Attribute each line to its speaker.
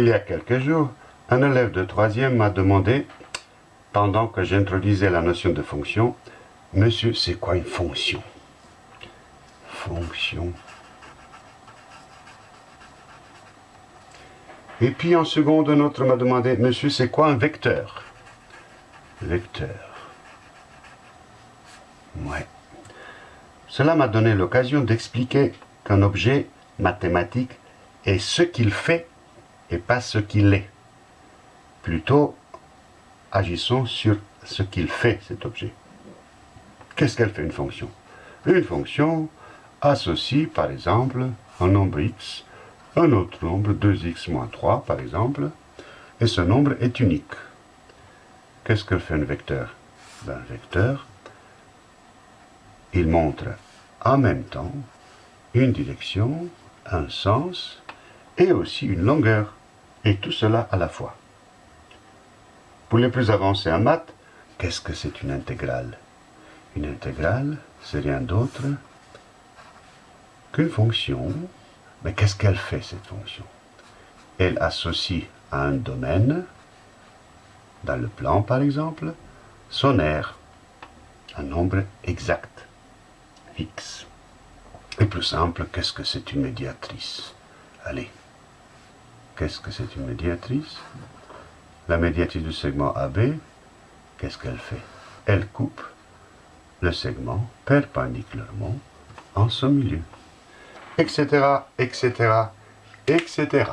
Speaker 1: Il y a quelques jours, un élève de troisième m'a demandé, pendant que j'introduisais la notion de fonction, « Monsieur, c'est quoi une fonction ?» Fonction. Et puis en seconde, un autre m'a demandé, « Monsieur, c'est quoi un vecteur ?» Vecteur. Ouais. Cela m'a donné l'occasion d'expliquer qu'un objet mathématique est ce qu'il fait et pas ce qu'il est. Plutôt, agissons sur ce qu'il fait, cet objet. Qu'est-ce qu'elle fait une fonction? Une fonction associe, par exemple, un nombre x, un autre nombre, 2x moins 3, par exemple, et ce nombre est unique. Qu'est-ce que fait un vecteur? Ben, Un vecteur il montre en même temps une direction, un sens et aussi une longueur, et tout cela à la fois. Pour les plus avancés en maths, qu'est-ce que c'est une intégrale? Une intégrale, c'est rien d'autre qu'une fonction. Mais qu'est-ce qu'elle fait, cette fonction? Elle associe à un domaine, dans le plan par exemple, son aire, un nombre exact. X. Et plus simple, qu'est-ce que c'est une médiatrice? Allez, qu'est-ce que c'est une médiatrice? La médiatrice du segment AB, qu'est-ce qu'elle fait? Elle coupe le segment perpendiculairement en son milieu, etc., etc., etc.